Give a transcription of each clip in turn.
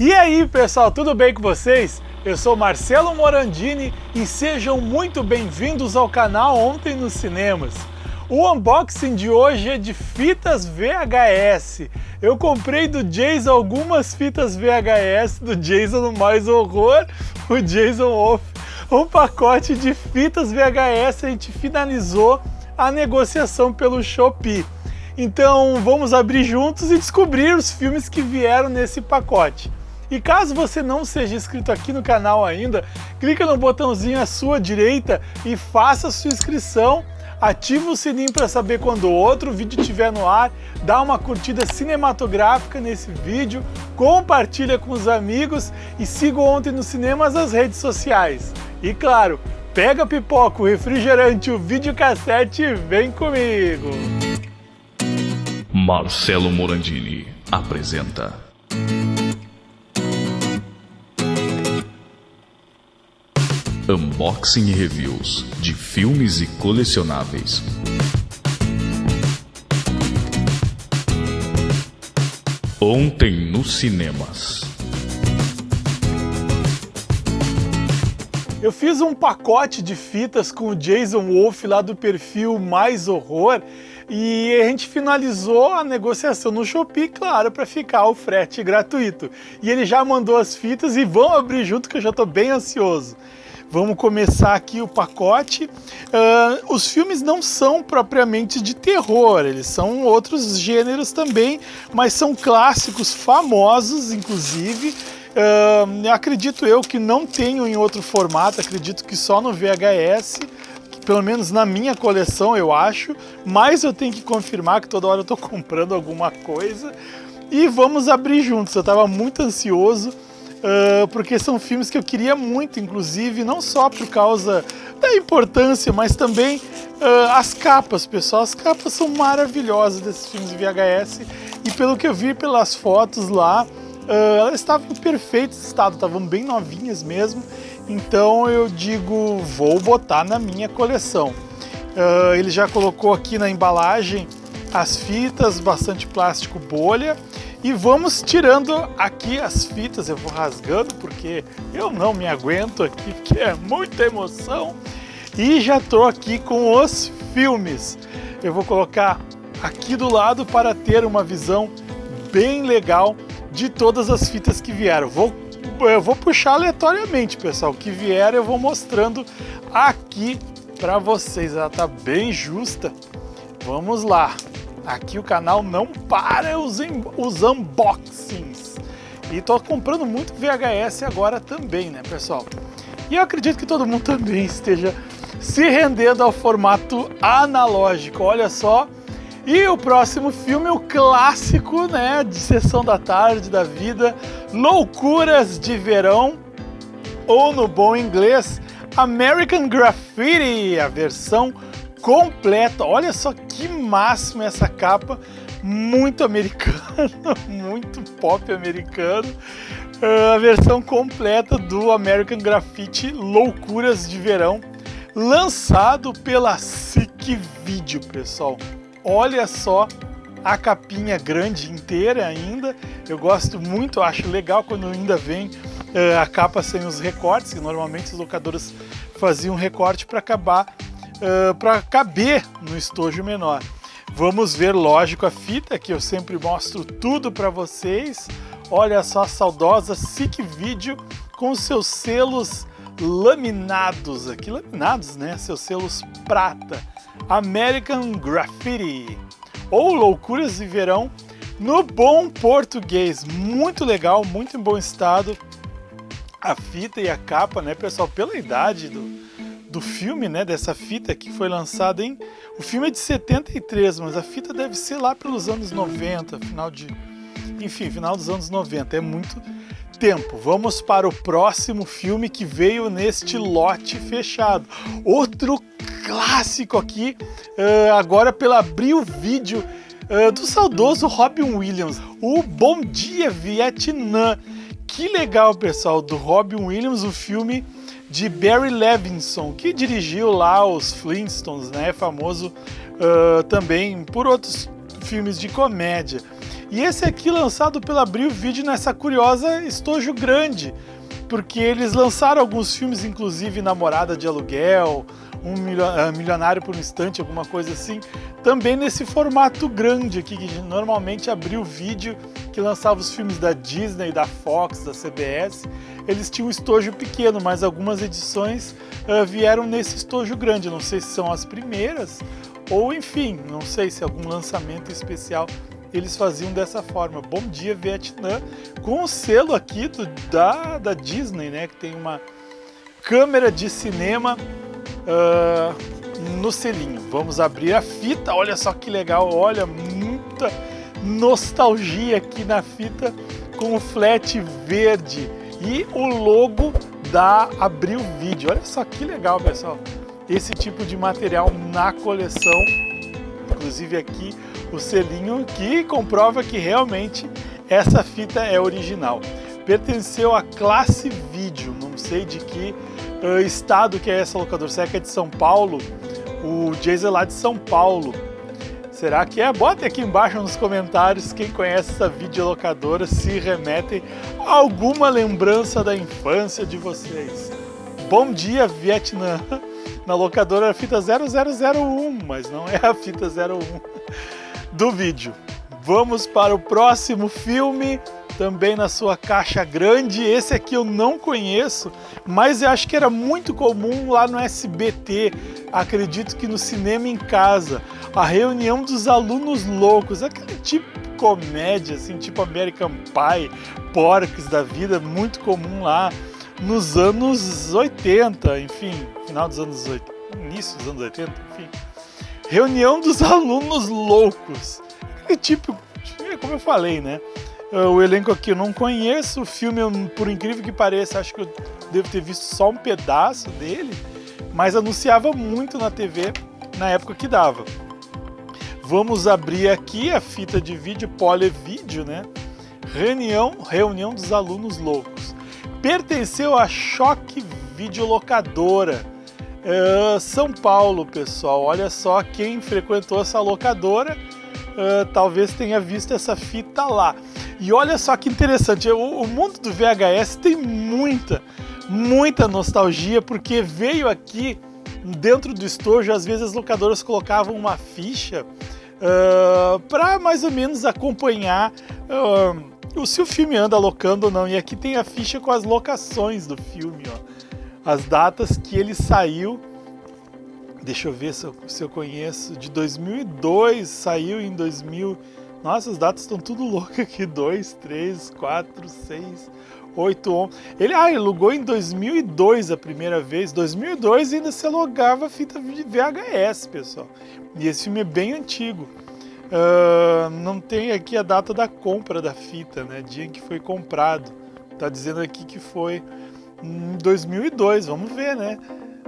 E aí pessoal, tudo bem com vocês? Eu sou Marcelo Morandini e sejam muito bem-vindos ao canal Ontem nos Cinemas. O unboxing de hoje é de fitas VHS. Eu comprei do Jason algumas fitas VHS do Jason Mais Horror, o Jason Wolf, um pacote de fitas VHS. A gente finalizou a negociação pelo Shopee. Então vamos abrir juntos e descobrir os filmes que vieram nesse pacote. E caso você não seja inscrito aqui no canal ainda, clica no botãozinho à sua direita e faça sua inscrição. Ativa o sininho para saber quando outro vídeo estiver no ar, dá uma curtida cinematográfica nesse vídeo, compartilha com os amigos e siga ontem nos cinemas as redes sociais. E claro, pega pipoca, o refrigerante, o videocassete e vem comigo! Marcelo Morandini apresenta Unboxing e reviews de filmes e colecionáveis. Ontem nos cinemas. Eu fiz um pacote de fitas com o Jason Wolf lá do perfil Mais Horror e a gente finalizou a negociação no Shopee, claro, para ficar o frete gratuito. E ele já mandou as fitas e vão abrir junto que eu já estou bem ansioso. Vamos começar aqui o pacote. Uh, os filmes não são propriamente de terror, eles são outros gêneros também, mas são clássicos famosos, inclusive. Uh, acredito eu que não tenho em outro formato, acredito que só no VHS pelo menos na minha coleção eu acho, mas eu tenho que confirmar que toda hora eu estou comprando alguma coisa. E vamos abrir juntos, eu estava muito ansioso, uh, porque são filmes que eu queria muito, inclusive, não só por causa da importância, mas também uh, as capas, pessoal. As capas são maravilhosas desses filmes de VHS e pelo que eu vi pelas fotos lá, uh, elas estavam em perfeito estado, estavam bem novinhas mesmo. Então eu digo, vou botar na minha coleção. Uh, ele já colocou aqui na embalagem as fitas, bastante plástico bolha, e vamos tirando aqui as fitas, eu vou rasgando porque eu não me aguento aqui, porque é muita emoção. E já estou aqui com os filmes. Eu vou colocar aqui do lado para ter uma visão bem legal de todas as fitas que vieram. Vou, eu vou puxar aleatoriamente, pessoal. Que vier eu vou mostrando aqui para vocês. Ela tá bem justa. Vamos lá. Aqui o canal não para os, os unboxings. E tô comprando muito VHS agora também, né, pessoal? E eu acredito que todo mundo também esteja se rendendo ao formato analógico. Olha só. E o próximo filme, o clássico, né, de sessão da tarde da vida, Loucuras de Verão, ou no bom inglês, American Graffiti, a versão completa. Olha só que máximo essa capa, muito americano, muito pop americano. Uh, a versão completa do American Graffiti Loucuras de Verão, lançado pela SIC Video, pessoal. Olha só a capinha grande inteira ainda. Eu gosto muito, acho legal quando ainda vem uh, a capa sem os recortes, que normalmente os locadores faziam recorte para acabar uh, para caber no estojo menor. Vamos ver, lógico, a fita, que eu sempre mostro tudo para vocês. Olha só a saudosa SIC Video com seus selos laminados aqui, laminados, né? Seus selos prata. American Graffiti ou Loucuras de Verão no bom português. Muito legal, muito em bom estado. A fita e a capa, né, pessoal? Pela idade do, do filme, né, dessa fita que foi lançada em... O filme é de 73, mas a fita deve ser lá pelos anos 90, final de... Enfim, final dos anos 90, é muito tempo. Vamos para o próximo filme que veio neste lote fechado. Outro clássico aqui, uh, agora pela Abril Vídeo, uh, do saudoso Robin Williams. O Bom Dia Vietnã. Que legal, pessoal, do Robin Williams, o filme de Barry Levinson, que dirigiu lá os Flintstones, né? Famoso uh, também por outros filmes de comédia. E esse aqui lançado pela Abril Video nessa curiosa estojo grande, porque eles lançaram alguns filmes, inclusive Namorada de Aluguel, um ah, milionário por um instante, alguma coisa assim, também nesse formato grande aqui, que normalmente abriu o vídeo que lançava os filmes da Disney, da Fox, da CBS, eles tinham um estojo pequeno, mas algumas edições uh, vieram nesse estojo grande, não sei se são as primeiras, ou enfim, não sei se algum lançamento especial eles faziam dessa forma. Bom dia Vietnã, com o selo aqui do, da, da Disney, né, que tem uma câmera de cinema uh, no selinho. Vamos abrir a fita, olha só que legal, olha, muita nostalgia aqui na fita com o flat verde e o logo da Abril Vídeo. Olha só que legal, pessoal. Esse tipo de material na coleção. Inclusive aqui o selinho que comprova que realmente essa fita é original. Pertenceu à classe vídeo, não sei de que uh, estado que é essa locadora, será que é de São Paulo? O Jason é lá de São Paulo. Será que é? Bota aqui embaixo nos comentários quem conhece essa videolocadora, se remetem a alguma lembrança da infância de vocês. Bom dia, Vietnã! Na locadora a fita 0001, mas não é a fita 01 do vídeo. Vamos para o próximo filme também na sua caixa grande. Esse aqui eu não conheço, mas eu acho que era muito comum lá no SBT, acredito que no Cinema em Casa, a reunião dos alunos loucos, aquele tipo de comédia, assim, tipo American Pie, Porcs da vida, muito comum lá nos anos 80, enfim, final dos anos 80, início dos anos 80, enfim. Reunião dos alunos loucos. Aquele tipo, como eu falei, né? Ah, o elenco aqui eu não conheço, o filme, por incrível que pareça, acho que eu devo ter visto só um pedaço dele, mas anunciava muito na TV na época que dava. Vamos abrir aqui a fita de vídeo Polivídeo, né? Reunião, reunião dos alunos loucos. Pertenceu a Choque Videolocadora. Uh, São Paulo, pessoal. Olha só quem frequentou essa locadora, uh, talvez tenha visto essa fita lá. E olha só que interessante, o, o mundo do VHS tem muita, muita nostalgia, porque veio aqui dentro do estojo, às vezes as locadoras colocavam uma ficha uh, para mais ou menos acompanhar uh, se o filme anda locando ou não. E aqui tem a ficha com as locações do filme, ó. as datas que ele saiu. Deixa eu ver se eu, se eu conheço. De 2002, saiu em 2000. Nossa, as datas estão tudo loucas aqui. 2, 3, 4, 6, 8, 11. Ele, ah, ele logou em 2002 a primeira vez. 2002 ainda se logava fita VHS, pessoal. E esse filme é bem antigo. Uh, não tem aqui a data da compra da fita, né? Dia em que foi comprado. Tá dizendo aqui que foi em 2002. Vamos ver, né?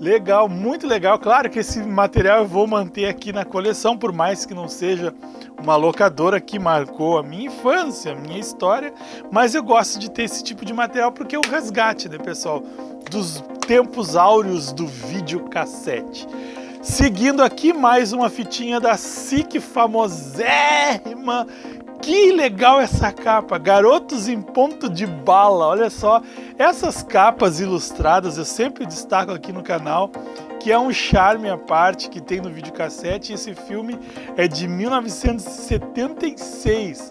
Legal, muito legal. Claro que esse material eu vou manter aqui na coleção, por mais que não seja uma locadora que marcou a minha infância, a minha história, mas eu gosto de ter esse tipo de material porque é o resgate, né, pessoal, dos tempos áureos do videocassete. Seguindo aqui mais uma fitinha da SIC famosérrima que legal essa capa, Garotos em Ponto de Bala, olha só. Essas capas ilustradas eu sempre destaco aqui no canal, que é um charme à parte que tem no videocassete. Esse filme é de 1976,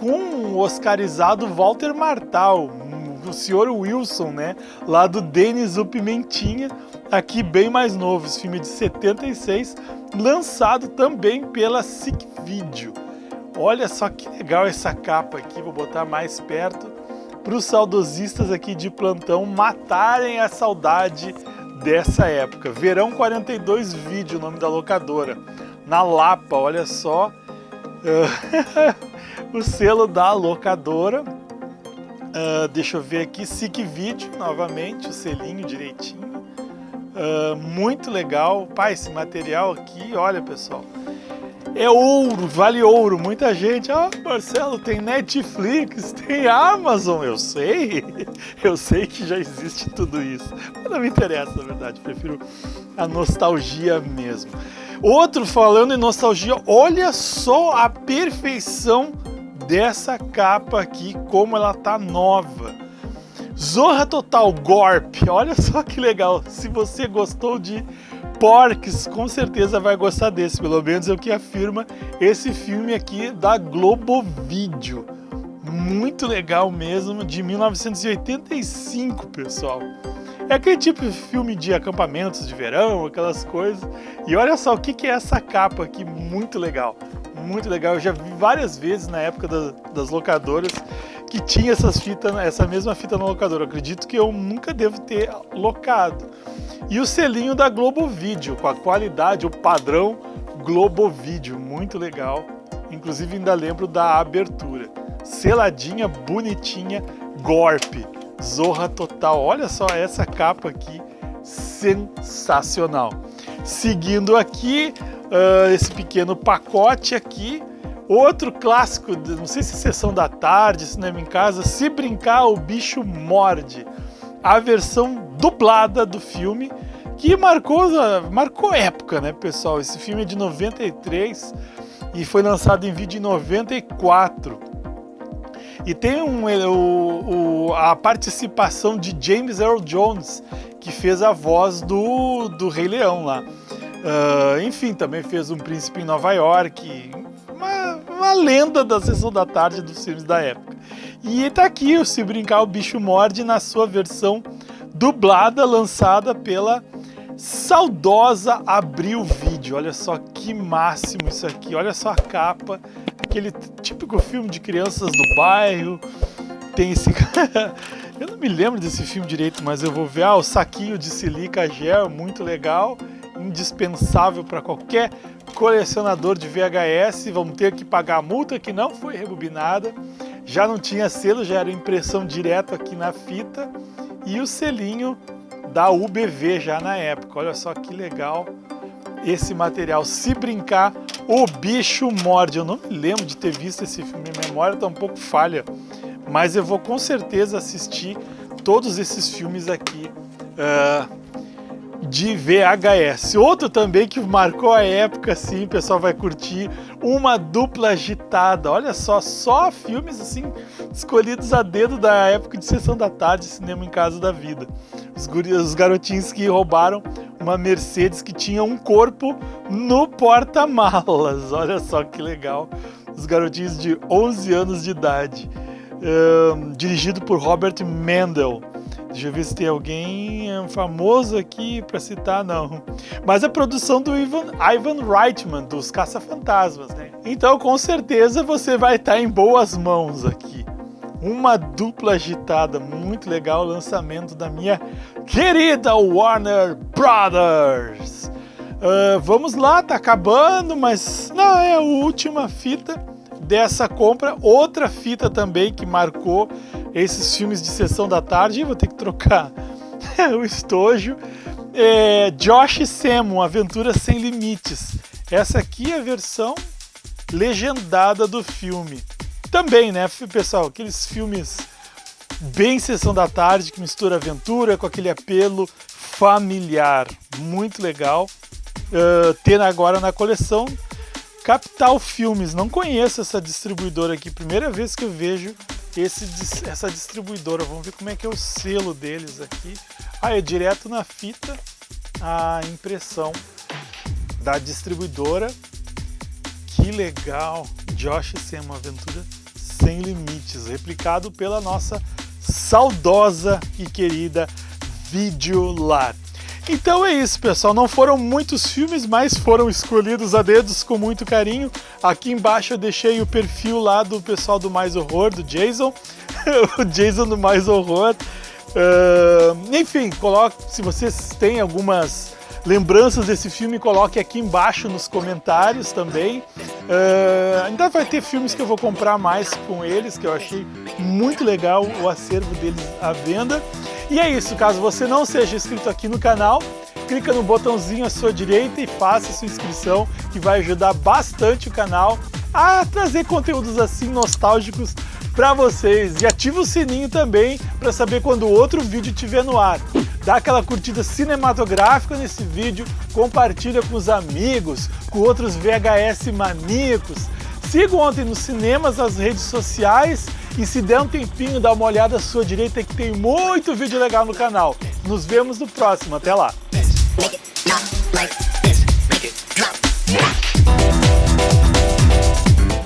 com o oscarizado Walter Martal, o senhor Wilson, né? Lá do Denis o Pimentinha, aqui bem mais novo, esse filme é de 76, lançado também pela SIC Video. Olha só que legal essa capa aqui, vou botar mais perto para os saudosistas aqui de plantão matarem a saudade dessa época. Verão 42 Vídeo, o nome da locadora. Na Lapa, olha só. o selo da locadora. Uh, deixa eu ver aqui, SIC Vídeo, novamente, o selinho direitinho. Uh, muito legal. Pai, esse material aqui, olha pessoal, é ouro, vale ouro. Muita gente, ah, Marcelo, tem Netflix, tem Amazon. Eu sei, eu sei que já existe tudo isso. Mas não me interessa, na verdade, prefiro a nostalgia mesmo. Outro falando em nostalgia, olha só a perfeição dessa capa aqui, como ela tá nova. Zorra Total Gorp, olha só que legal. Se você gostou de Porks, com certeza vai gostar desse, pelo menos é o que afirma esse filme aqui da Globo Vídeo. Muito legal mesmo, de 1985, pessoal. É aquele tipo de filme de acampamentos de verão, aquelas coisas. E olha só o que, é essa capa aqui, muito legal. Muito legal, eu já vi várias vezes na época da, das locadoras que tinha essas fitas, essa mesma fita na locadora. Eu acredito que eu nunca devo ter locado. E o selinho da Globo Vídeo, com a qualidade, o padrão Globo Vídeo, muito legal. Inclusive ainda lembro da abertura. Seladinha, bonitinha, golpe. Zorra total. Olha só essa capa aqui, sensacional. Seguindo aqui, uh, esse pequeno pacote aqui, outro clássico, não sei se sessão da tarde, cinema em casa, Se Brincar o Bicho Morde. A versão dublada do filme, que marcou, marcou época, né, pessoal? Esse filme é de 93 e foi lançado em vídeo em 94. E tem um, o, o, a participação de James Earl Jones, que fez a voz do, do Rei Leão lá. Uh, enfim, também fez Um Príncipe em Nova York, uma, uma lenda da sessão da tarde dos filmes da época. E tá aqui o Se Brincar o Bicho Morde na sua versão dublada, lançada pela saudosa Abril Vídeo. Olha só que máximo isso aqui, olha só a capa aquele típico filme de crianças do bairro. Tem esse. eu não me lembro desse filme direito, mas eu vou ver. Ah, o saquinho de silica gel, muito legal. Indispensável para qualquer colecionador de VHS. Vamos ter que pagar a multa que não foi rebobinada. Já não tinha selo, já era impressão direto aqui na fita. E o selinho da UBV já na época. Olha só que legal esse material. Se brincar, o bicho morde. Eu não me lembro de ter visto esse filme, minha memória está um pouco falha, mas eu vou com certeza assistir todos esses filmes aqui uh, de VHS. Outro também que marcou a época, sim, o pessoal vai curtir, uma dupla agitada. Olha só, só filmes assim escolhidos a dedo da época de sessão da tarde, cinema em casa da vida. Os, os garotinhos que roubaram uma Mercedes que tinha um corpo no porta-malas. Olha só que legal. Os garotinhos de 11 anos de idade. Um, dirigido por Robert Mendel. Deixa eu ver se tem alguém famoso aqui para citar, não. Mas a produção do Ivan, Ivan Reitman, dos Caça-Fantasmas, né? Então, com certeza, você vai estar em boas mãos aqui. Uma dupla agitada, muito legal, lançamento da minha querida Warner Brothers. Uh, vamos lá, tá acabando, mas não, é a última fita dessa compra. Outra fita também que marcou esses filmes de sessão da tarde. Vou ter que trocar o estojo. É Josh Sam, Aventura Sem Limites. Essa aqui é a versão legendada do filme também, né, pessoal, aqueles filmes bem sessão da tarde que mistura aventura com aquele apelo familiar, muito legal. Uh, ter agora na coleção Capital Filmes, não conheço essa distribuidora aqui, primeira vez que eu vejo esse, essa distribuidora. Vamos ver como é que é o selo deles aqui. Ah, é direto na fita a impressão da distribuidora. Que legal! Josh Sem uma aventura sem Limites, replicado pela nossa saudosa e querida Videolar. Então é isso, pessoal. Não foram muitos filmes, mas foram escolhidos a dedos com muito carinho. Aqui embaixo eu deixei o perfil lá do pessoal do Mais Horror, do Jason. o Jason do Mais Horror. Uh, enfim, coloque, se vocês têm algumas lembranças desse filme, coloque aqui embaixo nos comentários também. Uh, ainda vai ter filmes que eu vou comprar mais com eles, que eu achei muito legal o acervo deles à venda. E é isso, caso você não seja inscrito aqui no canal, clica no botãozinho à sua direita e faça sua inscrição, que vai ajudar bastante o canal a trazer conteúdos assim nostálgicos para vocês. E ativa o sininho também para saber quando outro vídeo estiver no ar dá aquela curtida cinematográfica nesse vídeo, compartilha com os amigos, com outros VHS maníacos. siga ontem nos cinemas, nas redes sociais e se der um tempinho, dá uma olhada à sua direita que tem muito vídeo legal no canal. Nos vemos no próximo, até lá!